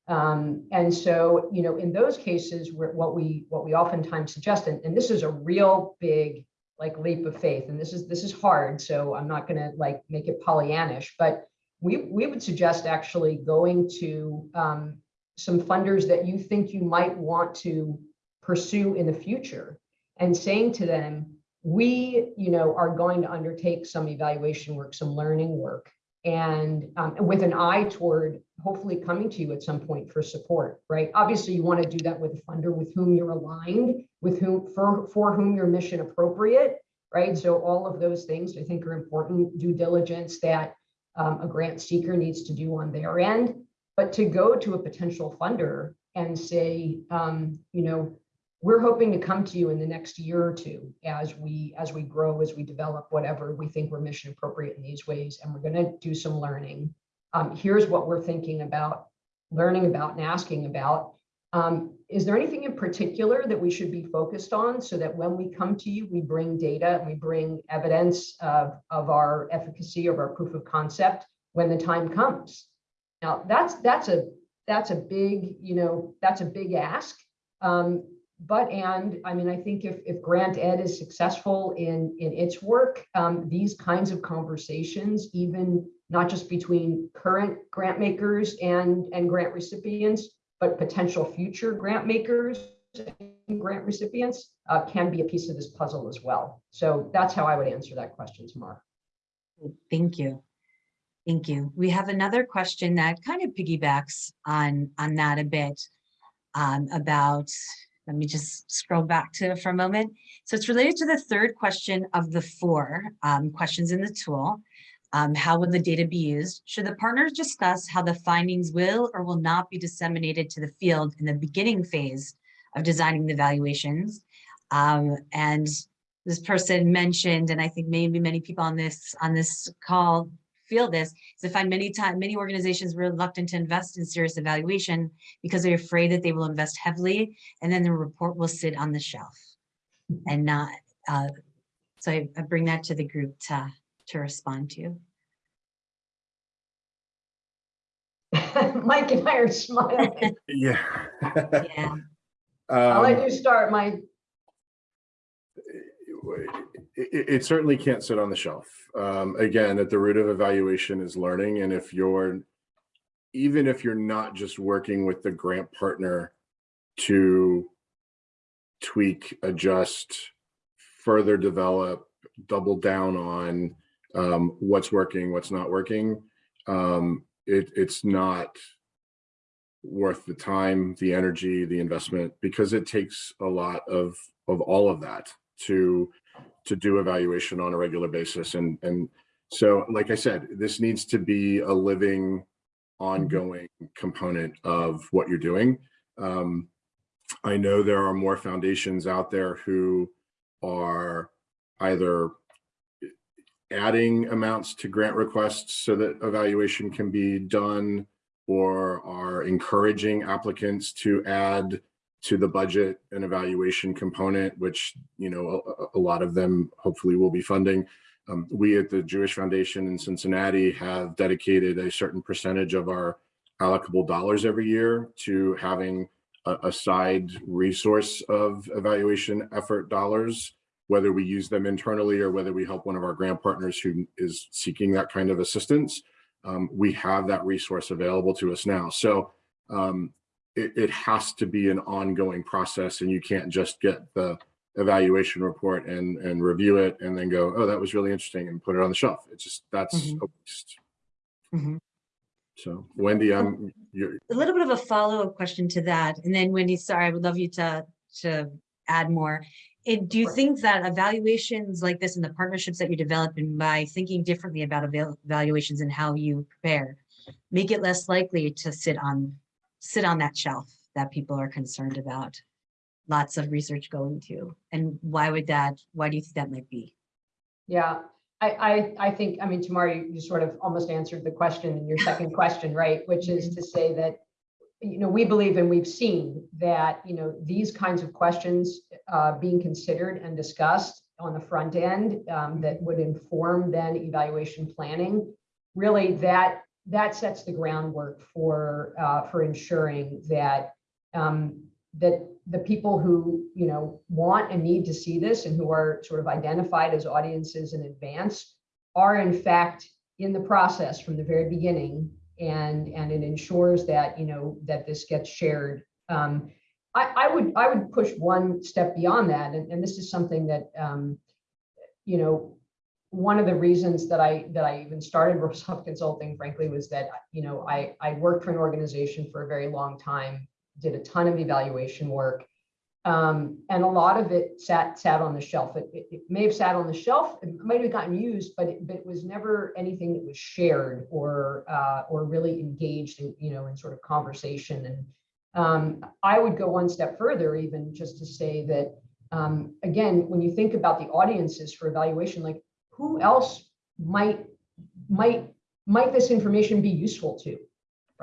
Um, and so, you know, in those cases, what we what we oftentimes suggest, and, and this is a real big like leap of faith, and this is this is hard, so I'm not going to like make it Pollyannish, but we we would suggest actually going to um, some funders that you think you might want to pursue in the future and saying to them, we, you know, are going to undertake some evaluation work, some learning work, and um, with an eye toward hopefully coming to you at some point for support, right? Obviously, you want to do that with a funder with whom you're aligned, with whom for for whom you're mission appropriate, right? So all of those things I think are important due diligence that um, a grant seeker needs to do on their end. But to go to a potential funder and say, um, you know, we're hoping to come to you in the next year or two as we as we grow as we develop whatever we think we're mission appropriate in these ways and we're going to do some learning um, here's what we're thinking about learning about and asking about um, is there anything in particular that we should be focused on so that when we come to you, we bring data, and we bring evidence of, of our efficacy, of our proof of concept when the time comes? Now, that's, that's a, that's a big, you know, that's a big ask. Um, but, and, I mean, I think if, if Granted is successful in, in its work, um, these kinds of conversations, even not just between current grant makers and, and grant recipients, but potential future grant makers and grant recipients uh, can be a piece of this puzzle as well. So that's how I would answer that question, Tamar. Thank you. Thank you. We have another question that kind of piggybacks on, on that a bit um, about, let me just scroll back to for a moment. So it's related to the third question of the four um, questions in the tool. Um, how will the data be used? Should the partners discuss how the findings will or will not be disseminated to the field in the beginning phase of designing the evaluations? Um, and this person mentioned, and I think maybe many people on this on this call feel this, is I find many time many organizations reluctant to invest in serious evaluation because they're afraid that they will invest heavily and then the report will sit on the shelf and not. Uh, so I, I bring that to the group to to respond to. Mike and I are smiling. Yeah. Yeah. I'll let Um, you start, Mike. It, it- certainly can't sit on the shelf. Um, again, at the root of evaluation is learning. And if you're, even if you're not just working with the grant partner to tweak, adjust, further develop, double down on um, what's working, what's not working, um, it, it's not worth the time, the energy, the investment, because it takes a lot of, of all of that to, to do evaluation on a regular basis. And, and so, like I said, this needs to be a living, ongoing component of what you're doing. Um, I know there are more foundations out there who are either adding amounts to grant requests so that evaluation can be done or are encouraging applicants to add to the budget and evaluation component, which, you know, a, a lot of them hopefully will be funding. Um, we at the Jewish Foundation in Cincinnati have dedicated a certain percentage of our allocable dollars every year to having a, a side resource of evaluation effort dollars, whether we use them internally or whether we help one of our grant partners who is seeking that kind of assistance um, we have that resource available to us now. So um, it, it has to be an ongoing process and you can't just get the evaluation report and, and review it and then go, oh, that was really interesting and put it on the shelf. It's just, that's Mhm. a waste. Mhm. So Wendy, I'm, you're, a little bit of a follow-up question to that, and then Wendy, sorry, I would love you to, to add more. And do you think that evaluations like this and the partnerships that you develop developing by thinking differently about evaluations and how you prepare, make it less likely to sit on, sit on that shelf that people are concerned about? Lots of research going to, and why would that, why do you think that might be? Yeah, I, I, I think, I mean, Tamara, you you sort of almost answered the question in your second question, right? Which is to say that, you know, we believe and we've seen that, you know, these kinds of questions uh, being considered and discussed on the front end um, that would inform then evaluation planning. Really, that, that sets the groundwork for, uh, for ensuring that um, that the people who, you know, want and need to see this and who are sort of identified as audiences in advance are in fact in the process from the very beginning and and it ensures that you know that this gets shared. Um i i would i would push one step beyond that and, and this is something that um you know one of the reasons that i that i even started Rosov consulting frankly was that you know i i worked for an organization for a very long time did a ton of evaluation work. Um, and a lot of it sat sat on the shelf. It, it, it may have sat on the shelf. It might have gotten used, but it, but it was never anything that was shared or uh, or really engaged in you know in sort of conversation. And um, I would go one step further, even just to say that um, again, when you think about the audiences for evaluation, like who else might might might this information be useful to?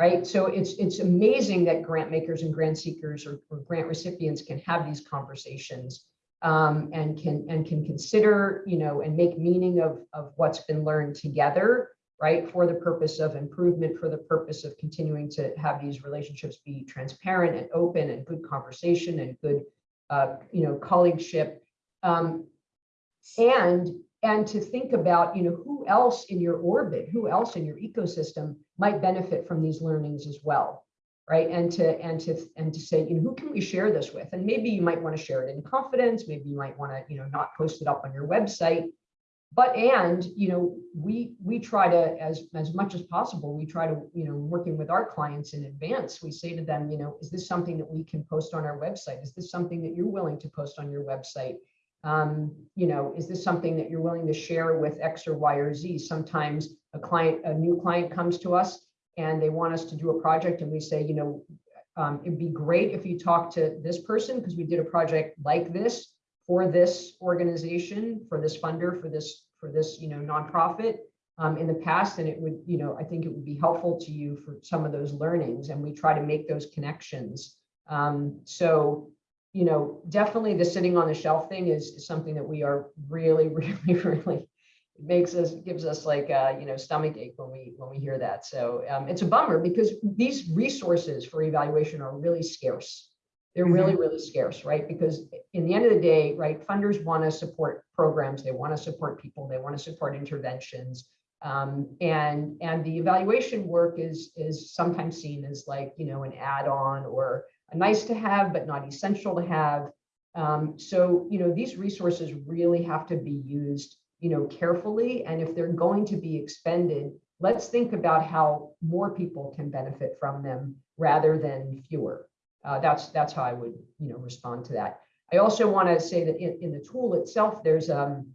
right? So it's, it's amazing that grant makers and grant seekers or, or grant recipients can have these conversations um, and can, and can consider, you know, and make meaning of, of what's been learned together, right? For the purpose of improvement, for the purpose of continuing to have these relationships be transparent and open and good conversation and good, uh, you know, colleagueship. Um, and and to think about you know who else in your orbit who else in your ecosystem might benefit from these learnings as well right? And to and to and to say you know who can we share this with? And maybe you might want to share it in confidence maybe you might want to you know not post it up on your website. But and you know we we try to as as much as possible we try to you know working with our clients in advance we say to them you know is this something that we can post on our website? Is this something that you're willing to post on your website um, you know, is this something that you're willing to share with X or Y or Z? Sometimes a client, a new client comes to us and they want us to do a project and we say, you know, um, it'd be great if you talk to this person because we did a project like this for this organization, for this funder, for this, for this, you know, nonprofit um, in the past. And it would, you know, I think it would be helpful to you for some of those learnings and we try to make those connections. Um, so you know, definitely the sitting on the shelf thing is, something that we are really, really, really it makes us gives us like a you know stomach ache when we when we hear that. So um, it's a bummer because these resources for evaluation are really scarce. They're really, really scarce, right? Because in the end of the day, right, funders want to support programs, they want to support people, they want to support interventions. Um, and and the evaluation work is is sometimes seen as like you know an add-on or nice to have, but not essential to have. Um, so, you know, these resources really have to be used, you know, carefully. And if they're going to be expended, let's think about how more people can benefit from them rather than fewer. Uh, that's that's how I would, you know, respond to that. I also want to say that in, in the tool itself, there's um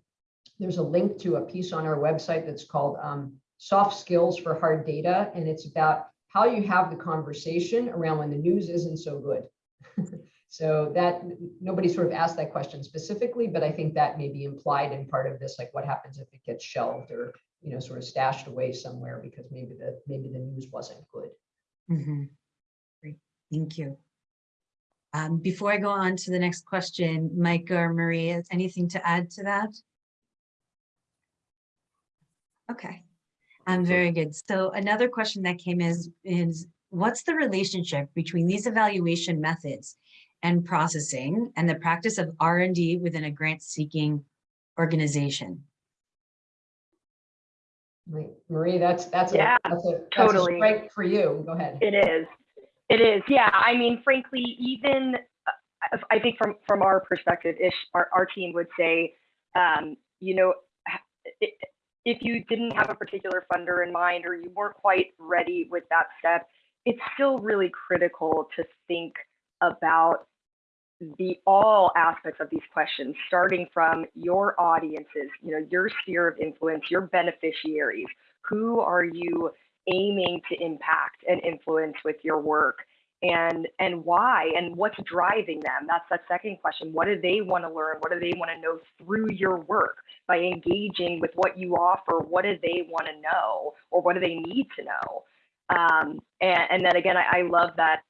there's a link to a piece on our website that's called um, soft skills for hard data, and it's about how you have the conversation around when the news isn't so good. so that nobody sort of asked that question specifically, but I think that may be implied in part of this, like what happens if it gets shelved or you know sort of stashed away somewhere because maybe the maybe the news wasn't good. Mhm. Great, thank you. Um, before I go on to the next question, Mike or Maria, anything to add to that? Okay, um, very good. So another question that came is, is what's the relationship between these evaluation methods and processing and the practice of R and D within a grant seeking organization? Right. Marie, that's that's a Yeah, that's a that's a totally. strike for you. Go ahead. It is. It is. Yeah. I mean, frankly, even uh, I think from from our perspective, Ish, our, our team would say, um, you know, i- if you didn't have a particular funder in mind or you weren't quite ready with that step, it's still really critical to think about the all aspects of these questions, starting from your audiences, you know, your sphere of influence, your beneficiaries. Who are you aiming to impact and influence with your work? And and why and what's driving them? That's that second question. What do they want to learn? What do they want to know through your work by engaging with what you offer? What do they want to know or what do they need to know? Um, and, and then again, I, I love that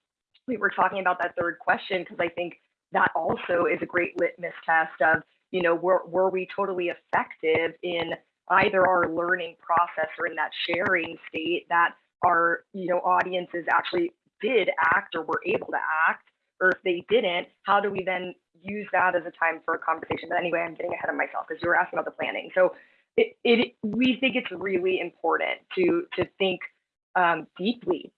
we were talking about that third question because I think that also is a great litmus test of, you know, were, were we totally effective in either our learning process or in that sharing state that our, you know, audiences actually did act or were able to act, or if they didn't, how do we then use that as a time for a conversation? But anyway, I'm getting ahead of myself because you were asking about the planning. So it, it we think it's really important to to think um, deeply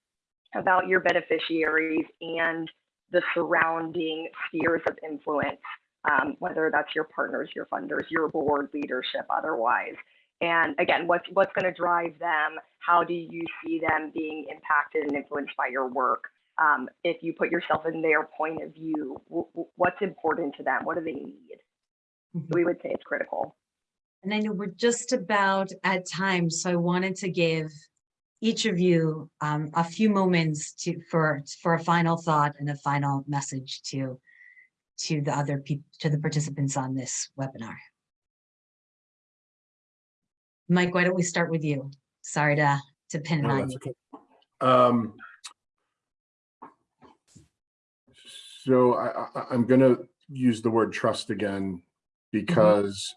about your beneficiaries and the surrounding spheres of influence, um, whether that's your partners, your funders, your board leadership, otherwise. And again, what's what's going to drive them? How do you see them being impacted and influenced by your work? Um, if you put yourself in their point of view, what's important to them? What do they need? Mhm. We would say it's critical. And I know we're just about at time, so I wanted to give each of you um, a few moments to for for a final thought and a final message to to the other people to the participants on this webinar. Mike, why don't we start with you? Sorry to, to pin it on you. okay. Um, so I, I, I'm going to use the word trust again mm-hmm. because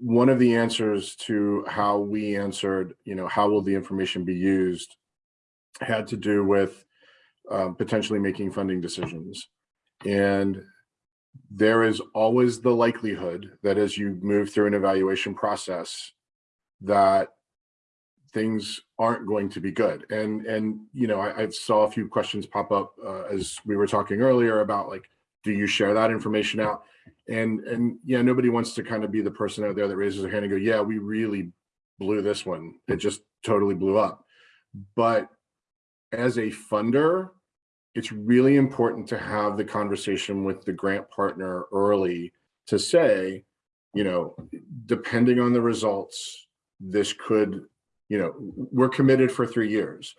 one of the answers to how we answered, you know, how will the information be used had to do with um, potentially making funding decisions. And there is always the likelihood that as you move through an evaluation process, that things aren't going to be good. And, and, you know, I, I saw a few questions pop up uh, as we were talking earlier about like, do you share that information out? And, and yeah, nobody wants to kind of be the person out there that raises their hand and go, yeah, we really blew this one. It just totally blew up. But as a funder, it's really important to have the conversation with the grant partner early to say, you know, depending on the results, this could, you know, we're committed for three years.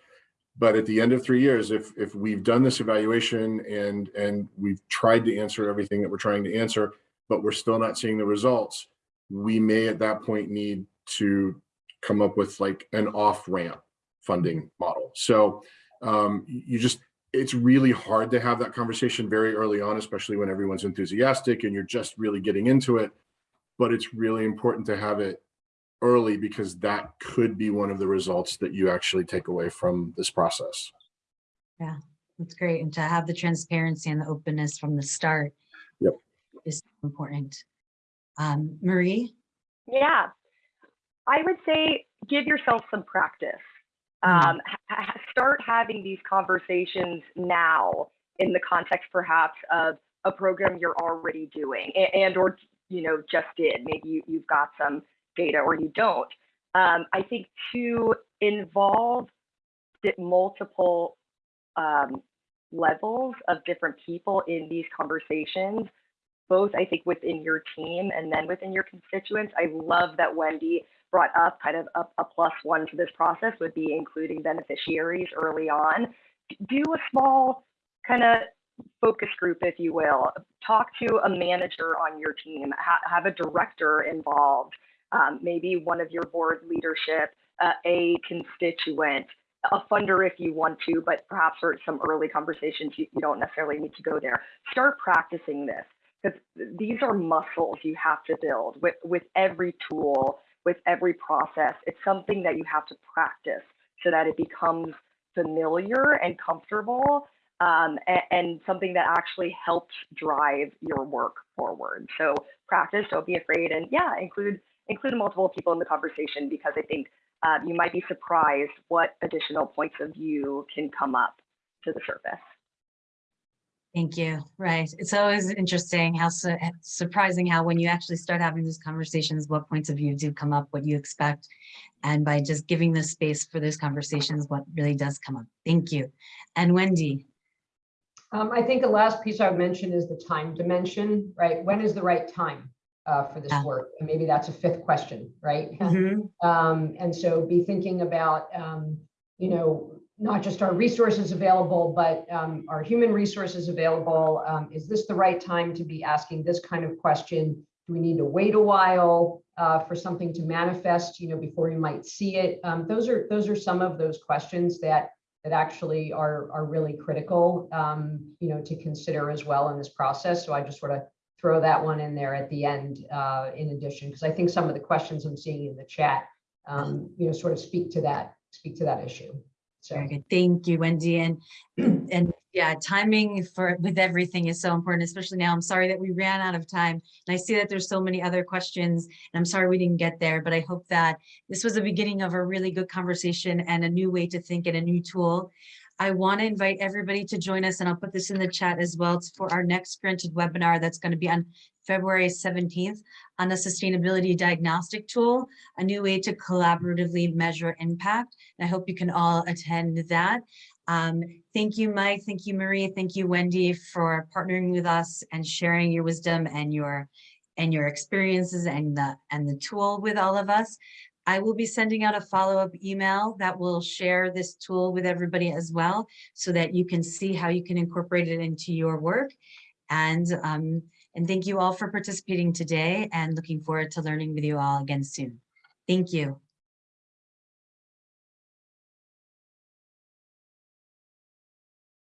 But at the end of three years, if if we've done this evaluation and and we've tried to answer everything that we're trying to answer, but we're still not seeing the results, we may at that point need to come up with like an off ramp funding model. So um, you just it's really hard to have that conversation very early on, especially when everyone's enthusiastic and you're just really getting into it. But it's really important to have it early because that could be one of the results that you actually take away from this process. Yeah, that's great. And to have the transparency and the openness from the start. Yep. Is important. Um, Marie? Yeah, I would say give yourself some practice. Mm. Um, ha- ha- start having these conversations now in the context perhaps of a program you're already doing a- and or you know just did. Maybe you, you've got some data or you don't. Um, I think to involve multiple um, levels of different people in these conversations both I think within your team and then within your constituents. I love that Wendy brought up kind of a, a plus one to this process would be including beneficiaries early on. Do a small kind of focus group, if you will. Talk to a manager on your team, ha have a director involved, um, maybe one of your board leadership, uh, a constituent, a funder if you want to, but perhaps for some early conversations, you, you don't necessarily need to go there. Start practicing this because these are muscles you have to build with, with every tool, with every process. It's something that you have to practice so that it becomes familiar and comfortable um, and, and, something that actually helps drive your work forward. So practice, don't be afraid, and yeah, include include multiple people in the conversation because I think uh, you might be surprised what additional points of view can come up to the surface. Thank you. Right. It's always interesting how su surprising how when you actually start having these conversations, what points of view do come up, what you expect. And by just giving the space for those conversations, what really does come up. Thank you. And Wendy. Um, I think the last piece I would mention is the time dimension, right? When is the right time uh, for this Yeah. work? And maybe that's a fifth question, right? Mhm. Um, and so be thinking about, um, you know, not just our resources available, but um, our human resources available. Um, is this the right time to be asking this kind of question? Do we need to wait a while uh, for something to manifest, you know, before you might see it? Um, those are those are some of those questions that that actually are are really critical, um, you know, to consider as well in this process. So I just sort of throw that one in there at the end uh, in addition, because I think some of the questions I'm seeing in the chat, um, you know, sort of speak to that, speak to that issue. So, Very good. Thank you, Wendy. And, and yeah, timing for with everything is so important, especially now. I'm sorry that we ran out of time. And I see that there's so many other questions and I'm sorry we didn't get there, but I hope that this was the beginning of a really good conversation and a new way to think and a new tool. I want to invite everybody to join us and I'll put this in the chat as well. It's for our next granted webinar that's going to be on February 17th on the sustainability diagnostic tool, a new way to collaboratively measure impact. And I hope you can all attend that. Um, thank you, Mike. Thank you, Marie. Thank you, Wendy, for partnering with us and sharing your wisdom and your and your experiences and the and the tool with all of us. I will be sending out a follow-up email that will share this tool with everybody as well, so that you can see how you can incorporate it into your work. And um, and thank you all for participating today and looking forward to learning with you all again soon. Thank you.